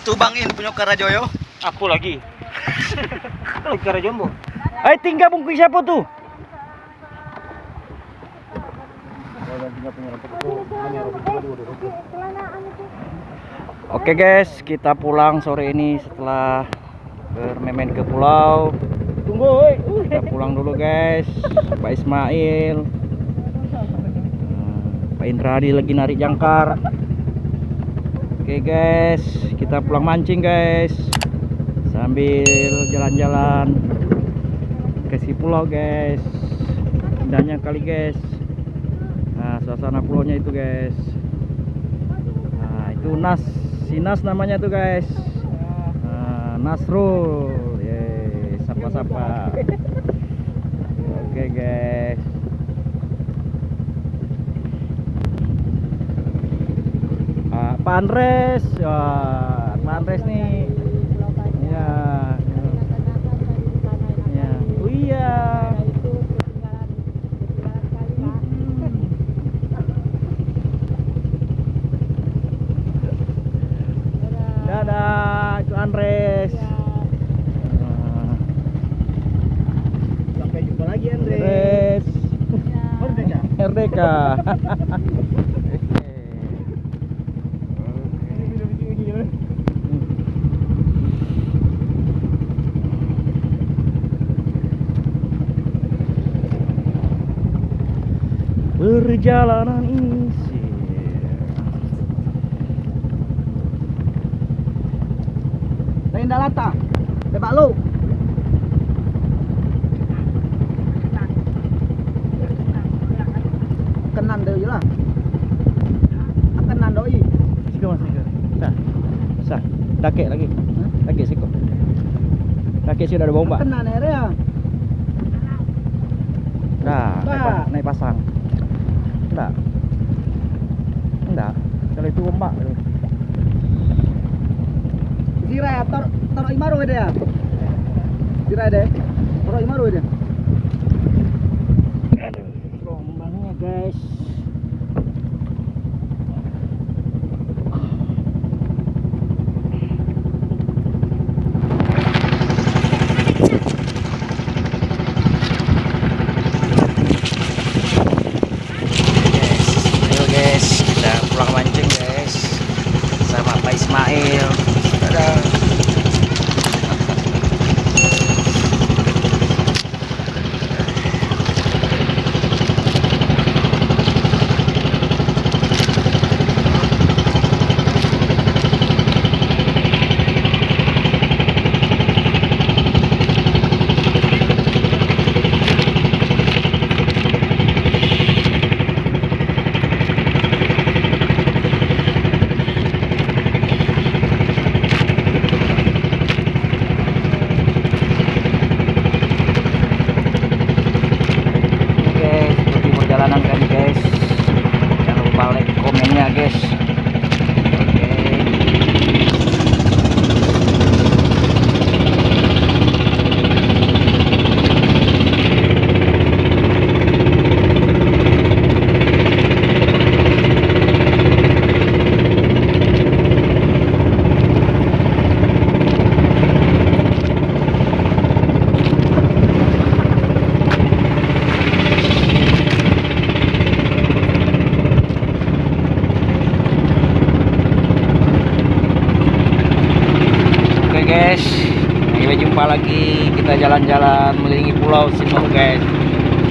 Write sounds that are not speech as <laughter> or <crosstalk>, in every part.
Itu Bang In punya Karajoyo. Aku lagi. Lagi kara jombo. Eh tinggal bungkus siapa tuh? Oke guys, kita pulang sore ini setelah bermain ke pulau. Tunggu, woi. Kita pulang dulu guys. Pak Ismail. Hmm, Pak Indradi lagi narik jangkar. Oke guys, kita pulang mancing guys. Sambil jalan-jalan ke si pulau guys. Indahnya kali guys. Nah, suasana pulaunya itu guys. Nah, itu Nas, si Nas namanya tuh guys. Nah, Nasrul. Yeay, sapa-sapa. <laughs> Oke guys. Pak Andres, Wah, Pak Andres nih. Ya. Ya. Oh iya. Dadah, itu Andres. Ah, Sampai jumpa lagi, Andre. Andres. <laughs> Merdeka. <laughs> Perjalanan Lain dah lata. Tebak lu. Kenan deu lah. Kenan doi. Siko mas siko. Sah. Sah. Dakek lagi. Dakek siko. Dakek sudah ada bomba. Kenan area. Pa- naik pasang. tak? Tak. Kalau itu rombak tu. Zira tar tar imaru dia. Zira dia. Tar imaru dia. Jumpa lagi. Kita jalan-jalan mengelilingi pulau Simau guys.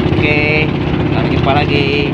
Oke, sampai jumpa lagi.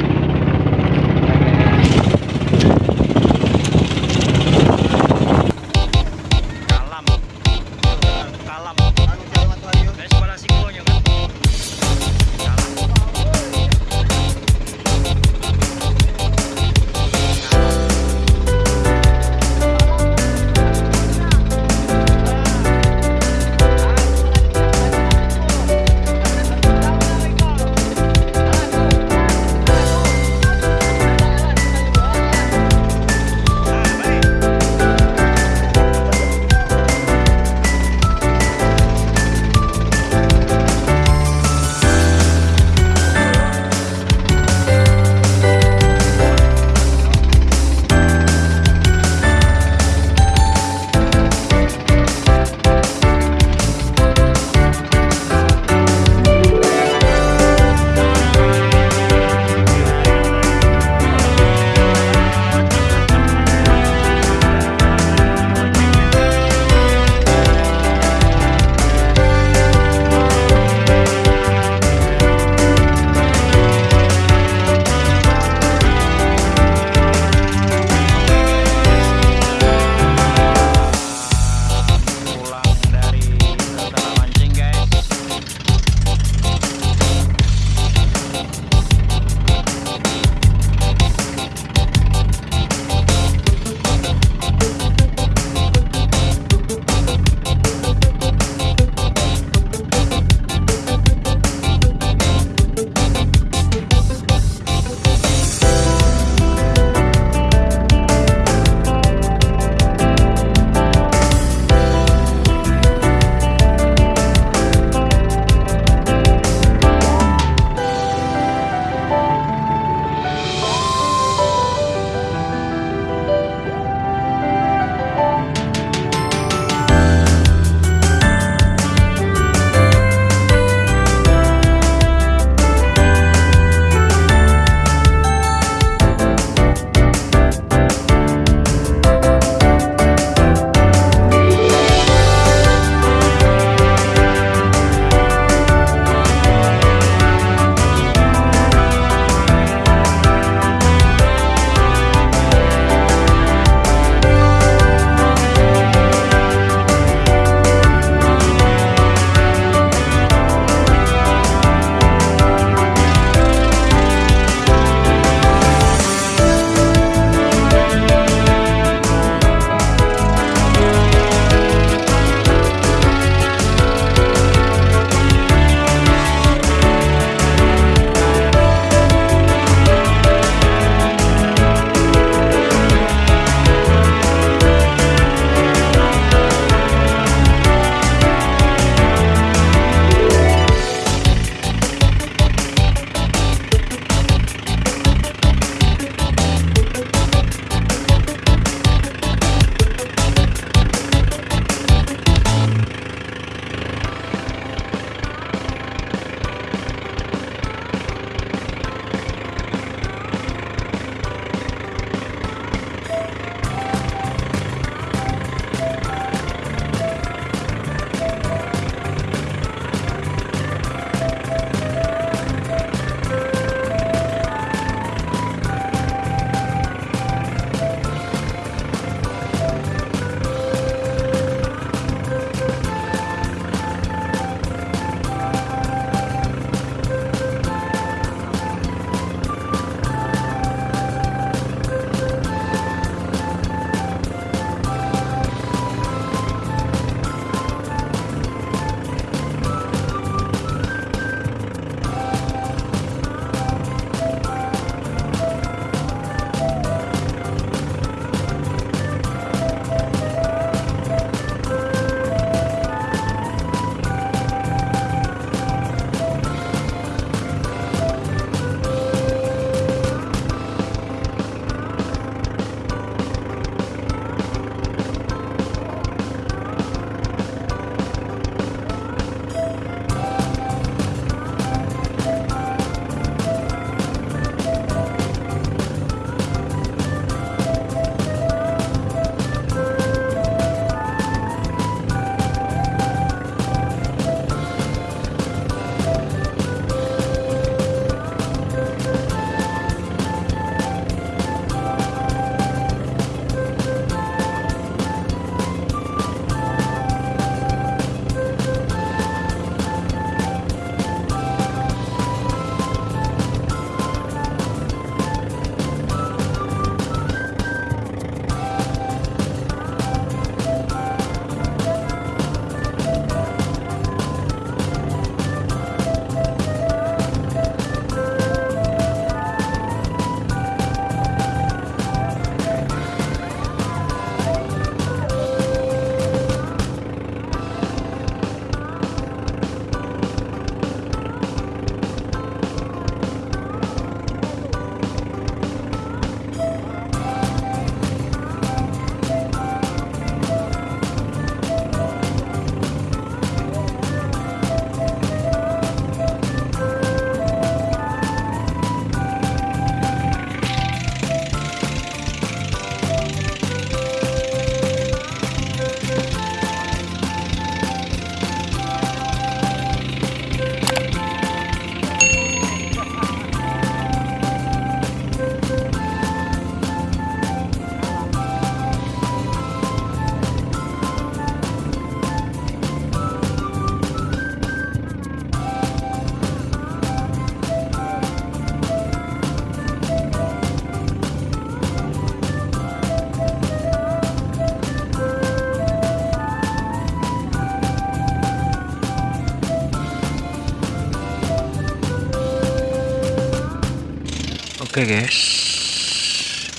Oke guys,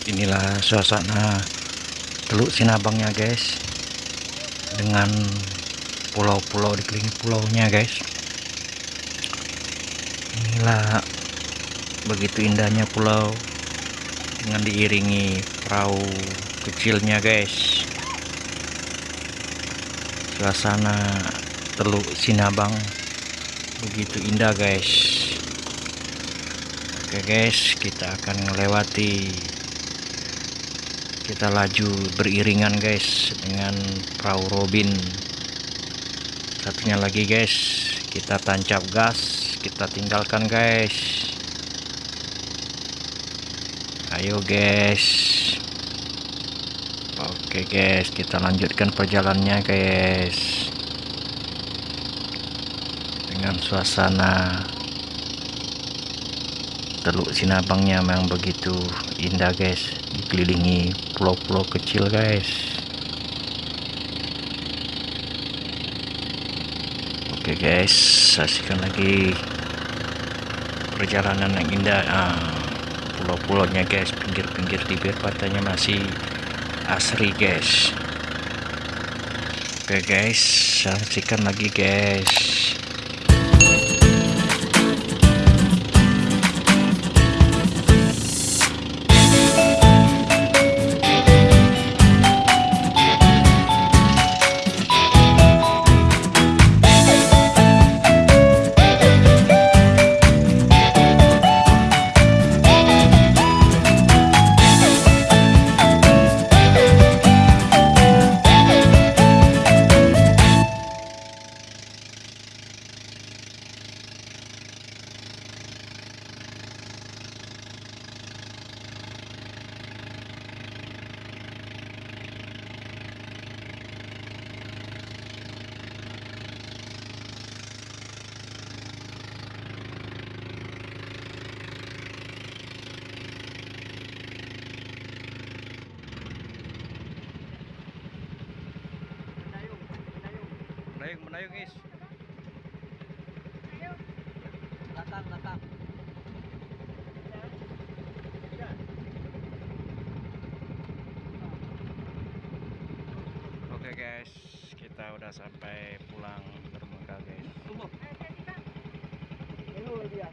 inilah suasana Teluk Sinabangnya guys, dengan pulau-pulau dikelilingi pulaunya guys. Inilah begitu indahnya pulau dengan diiringi perahu kecilnya guys. Suasana Teluk Sinabang begitu indah guys. Oke guys, kita akan melewati kita laju beriringan guys dengan perahu Robin. Satunya lagi guys, kita tancap gas, kita tinggalkan guys. Ayo guys. Oke guys, kita lanjutkan perjalanannya guys. Dengan suasana Teluk Sinabangnya memang begitu indah guys. Dikelilingi pulau-pulau kecil guys. Oke guys. Saksikan lagi perjalanan yang indah. Ah, pulau-pulaunya guys. Pinggir-pinggir bibir pantainya masih asri guys. Oke guys. Saksikan lagi guys Menayung, menayung is. Datang, datang. Oke guys, kita udah sampai pulang dermaga guys. Tunggu. Ini dia.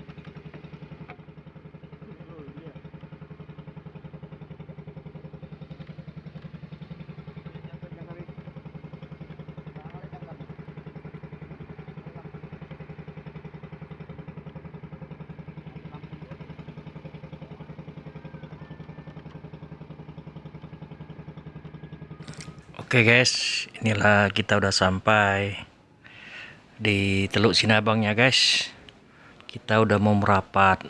Oke guys, inilah kita udah sampai di Teluk Sinabangnya guys. Kita udah mau merapat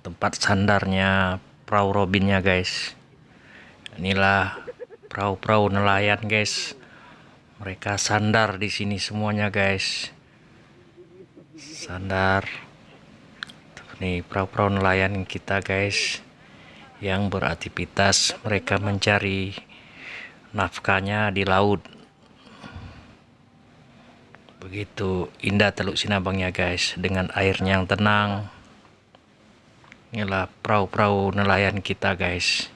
tempat sandarnya perahu Robinnya guys. Inilah perahu-perahu nelayan guys. Mereka sandar di sini semuanya guys. Sandar. Nih perahu-perahu nelayan kita guys yang beraktivitas mereka mencari nafkahnya di laut. Begitu indah Teluk Sinabangnya guys. Dengan airnya yang tenang. Inilah perahu-perahu nelayan kita guys.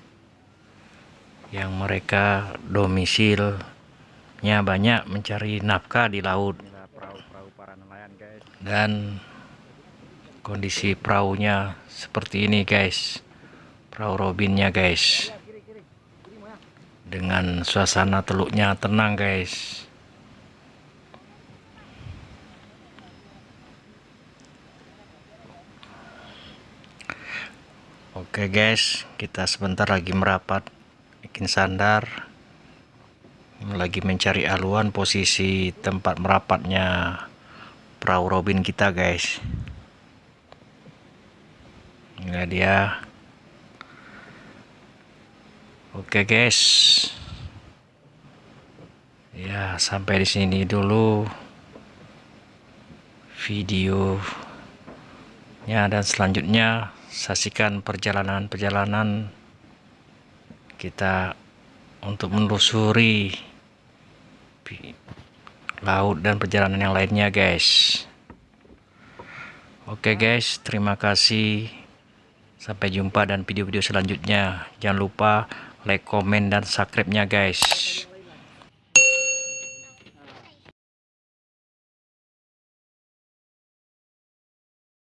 Yang mereka domisilnya banyak mencari nafkah di laut. Dan kondisi perahunya seperti ini guys. Perahu robinnya guys dengan suasana teluknya tenang guys. Oke guys kita sebentar lagi merapat bikin sandar. Lagi mencari aluan posisi tempat merapatnya perahu robin kita guys. Ini dia oke guys. Ya sampai di sini dulu videonya dan selanjutnya saksikan perjalanan-perjalanan kita untuk menelusuri laut dan perjalanan yang lainnya guys. Oke guys terima kasih. Sampai jumpa dan video-video selanjutnya. Jangan lupa like, komen, dan subscribe-nya guys.